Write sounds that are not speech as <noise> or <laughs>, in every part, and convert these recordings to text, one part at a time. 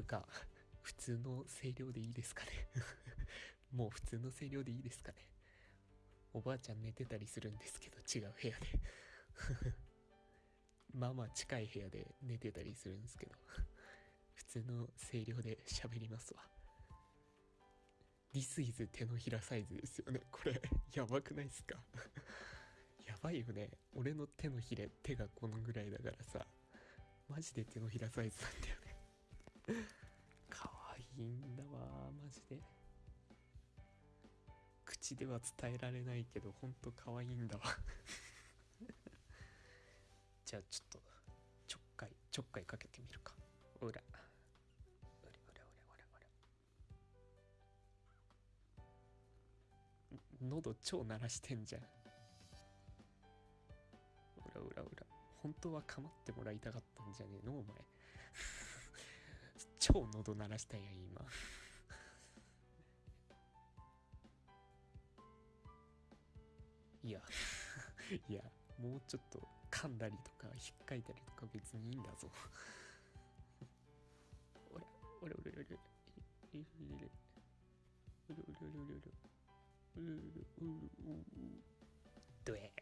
いうか、<laughs> 普通の声量でいいですかね <laughs> もう普通の声量でいいですかね。おばあちゃん寝てたりするんですけど、違う部屋で <laughs> まあまあ近い部屋で寝てたりするんですけど、普通の声量で喋りますわ。This is 手のひらサイズですよね。これ、やばくないっすか？やばいよね。俺の手のひれ、手がこのぐらいだからさ、マジで手のひらサイズなんだよね。いんだわマジで。口では伝えられないけどほんと可愛いんだわ。<laughs> じゃあちょっとちょっかいちょっかいかけてみるか。ほら。ほらほらほらほら。ほら喉超鳴らしてんじゃん。ほらほらほら。本当は構ってもらいたかったんじゃねえのお前。超喉鳴らしたや今。<laughs> いや <laughs> いやもうちょっと噛んだりとか引っかいたりとか別にいいんだぞ。<laughs> おれおれおれおれ俺俺俺俺俺俺俺俺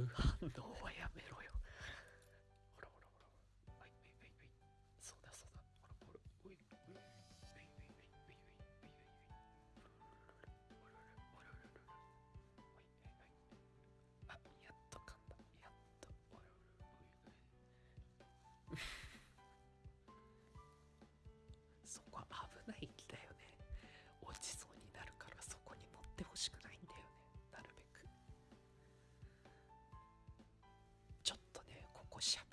無反応はやしゃ。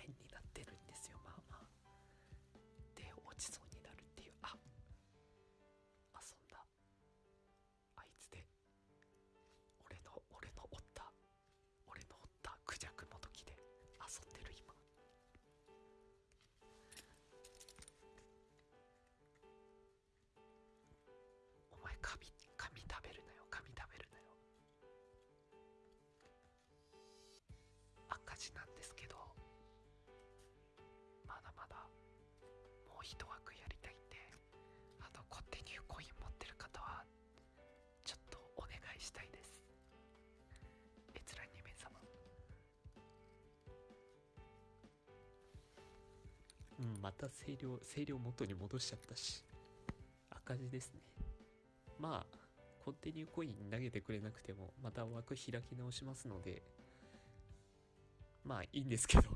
一枠やりたいんであのコンティニューコイン持ってる方はちょっとお願いしたいです。閲覧2名様うんまた声量声量元に戻しちゃったし。赤字ですね。まあコンティニューコイン投げてくれなくてもまた枠開き直しますので。まあいいんですけど。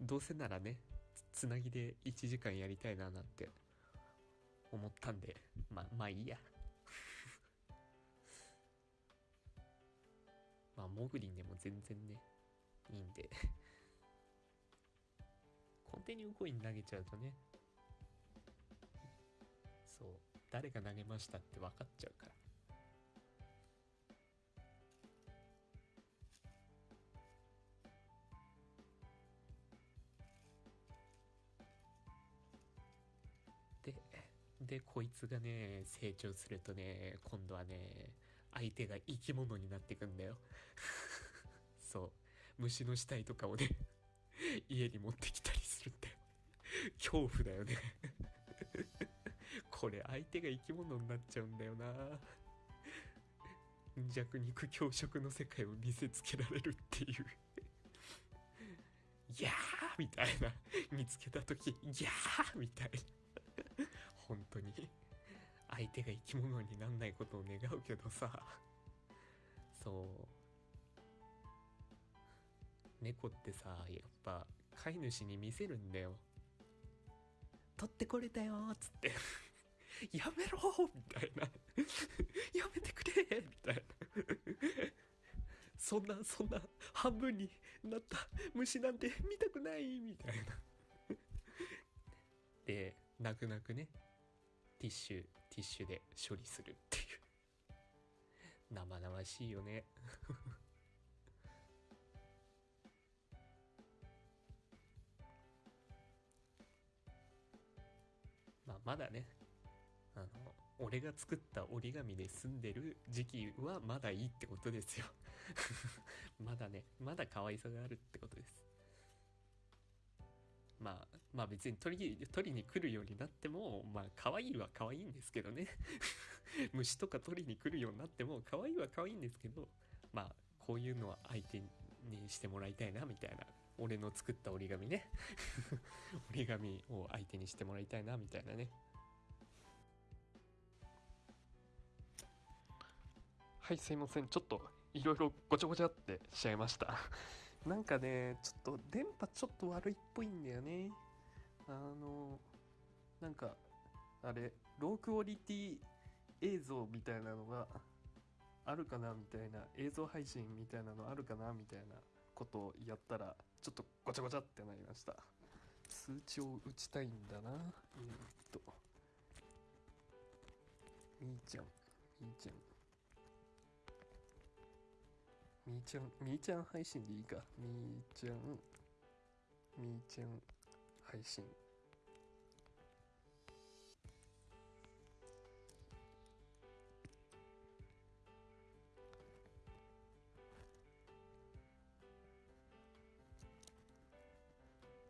どうせならねつなぎで1時間やりたいななんて思ったんでままあいいや。<laughs> まあモグリンでも全然ねいいんで。コンティニューコイン投げちゃうとね。そう誰が投げましたって分かっちゃうから。でこいつがね成長するとね今度はね相手が生き物になってくんだよ。<laughs> そう。虫の死体とかをね <laughs> 家に持ってきたりするんだよ。恐怖だよね。<laughs> これ相手が生き物になっちゃうんだよな。弱肉強食の世界を見せつけられるっていう。いやーみたいな。見つけた時いやーみたいな。本当に。相手が生き物になんないことを願うけどさ。そう。猫ってさやっぱ飼い主に見せるんだよ取ってこれたよっつって <laughs> やめろみたいな <laughs> やめてくれみたいなそんなそんな半分になった虫なんて見たくないみたいな。で泣く泣くね。ティッシュティッシュで処理するっていう。生々しいよね。<laughs> まあまだねあの俺が作った折り紙で住んでる時期はまだいいってことですよ。<laughs> まだねまだ可愛さがあるってことです。まあまあ別に取り取りに来るようになってもまあ可愛いは可愛いんですけどね。<laughs> 虫とか取りに来るようになっても可愛いは可愛いんですけどまあこういうのは相手にしてもらいたいなみたいな。俺の作った折り紙ね。<laughs> 折り紙を相手にしてもらいたいなみたいなね。はいすいません。ちょっといろいろごちゃごちゃってしちゃいました。<laughs> なんかねちょっと電波ちょっと悪いっぽいんだよね。あのなんかあれロークオリティ映像みたいなのがあるかなみたいな映像配信みたいなのあるかなみたいなことをやったらちょっとごちゃごちゃってなりました。数値を打ちたいんだな。えー、っと。みーちゃん。みーちゃん。みーちゃんみーちゃん配信でいいか。みーちゃん。みーちゃん配信。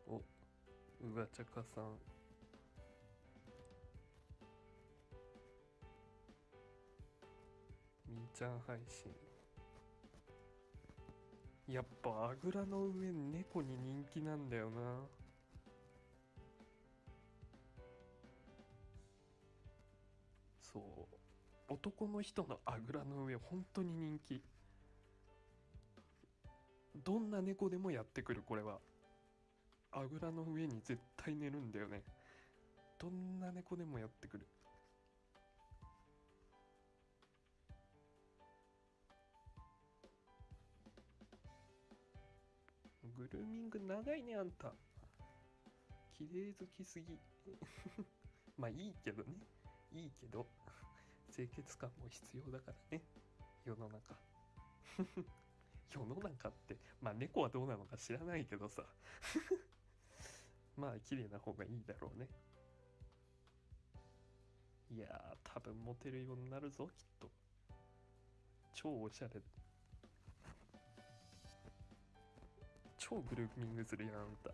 おうがちゃかさん。みーちゃん配信。やっぱあぐらの上猫に人気なんだよな。そう。男の人のあぐらの上本当に人気。どんな猫でもやってくるこれは。あぐらの上に絶対寝るんだよね。どんな猫でもやってくる。グルーミング長いねあんた。綺麗好きすぎ。<laughs> まあいいけどね。いいけど <laughs> 清潔感も必要だからね世の中。<laughs> 世の中ってまあ猫はどうなのか知らないけどさ。<laughs> まあ綺麗な方がいいだろうね。いや多分モテるようになるぞきっと。超おしゃれ。超グルーミングするやんあんた。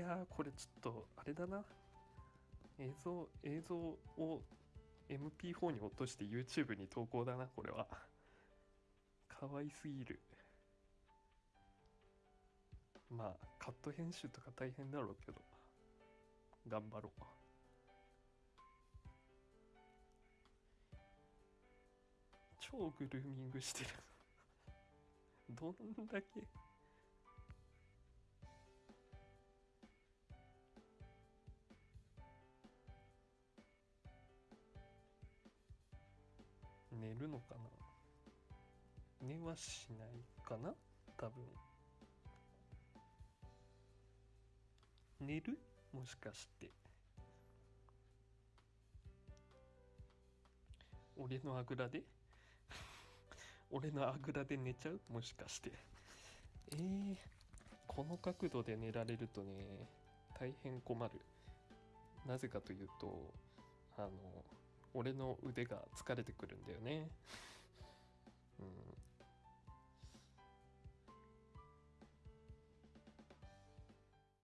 やーこれちょっとあれだな。映像映像を MP4 に落として YouTube に投稿だなこれは。可愛すぎる。まあカット編集とか大変だろうけど。頑張ろう。超グルーミングしてる。<laughs> どんだけ寝るのかな？寝はしないかな？多分。寝る？もしかして。俺のあぐらで？<laughs> 俺のあぐらで寝ちゃう？もしかして。えー、この角度で寝られるとね大変困る。なぜかというとあの俺の腕が疲れてくるんだよね。うん、